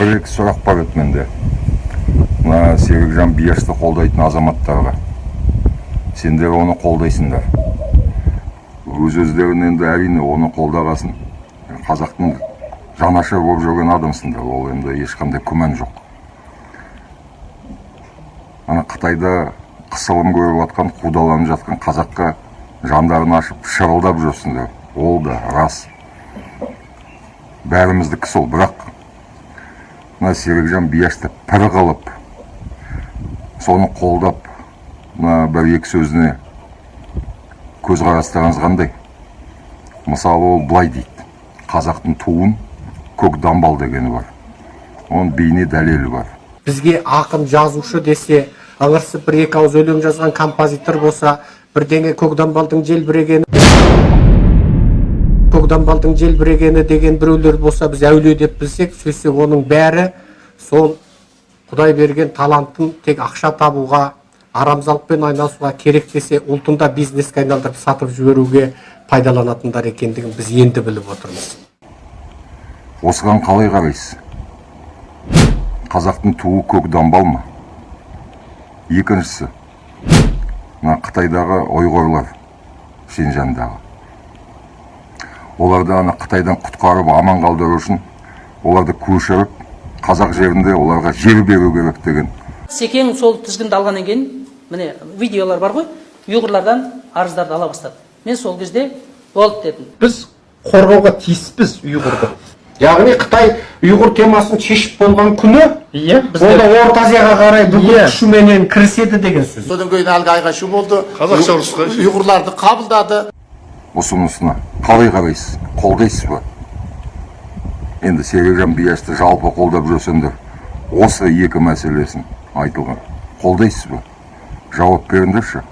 бір екі сұрақ бар еді менде. Мына серікжан биашты қолдайтын азаматтарға. Сендер оны қолдайсыңдар. Өз өздерін енді әрине оны қолдағасын. Қазақтың жанашыр болып жүрген адамсыңдар. Ол енді ешқандай күмән жоқ. Ана қытайда қысылым көріп жатқан қудаланып жатқан қазаққа жандарын ашып шырылдап жүрсіңдер. Ол да рас. Бәріміздікі сол. Бірақ мына серікжан биашты пір қылып соны қолдап мына бір екі сөзіне көзқарастарыңыз қандай? Мысалы ол былай дейді. Қазақтың туын көк дамбал дегені бар. Оның бейне дәлелі бар. Бізге ақын жазушы десе ыңырсып бір екі ауыз өлең жазған композитор болса бірдеңе көкдамбалдың желбірегені көкдамбалдың желбірегені деген біреулер болса біз әулие деп білсек сөйтсек оның бәрі сол құдай берген талантын тек ақша табуға арамзалықпен айналысуға керек десе ұлтын да бизнеске айналдырып сатып жіберуге пайдаланатындар екендігін біз енді біліп отырмыз. Осыған қалай қарайсыз? Қазақтың туы көк дамбал ма? Екіншісі мына қытайдағы ойғырлар шенжандағы. Оларды ана қытайдан құтқарып аман қалдыру үшін оларды көшіріп қазақ жерінде оларға жер беру керек деген. Секең сол тізгінді алғаннан кейін міне видеолар бар ғой ұйғырлардан арыздарды ала бастады. Мен сол кезде болды дедім. Біз қорғауға тиіспіз ұйғырды. Яғни қытай ұйғыр темасын шешіп болған күні Иә, ол да орта азияға қарай бүкіл күшіменен кіріседі деген сөз. Содан кейін әлгі айқай шу болды. Қазақша ұрысқа. ұйғырларды қабылдады. Ұсынысына қалай қарайсыз? Қолдайсыз ба? Енді серікжан биашты жалпы қолдап жүрсеңдер осы екі мәселесін айтылған. Қолдайсыз ба? Жауап беріңдерші.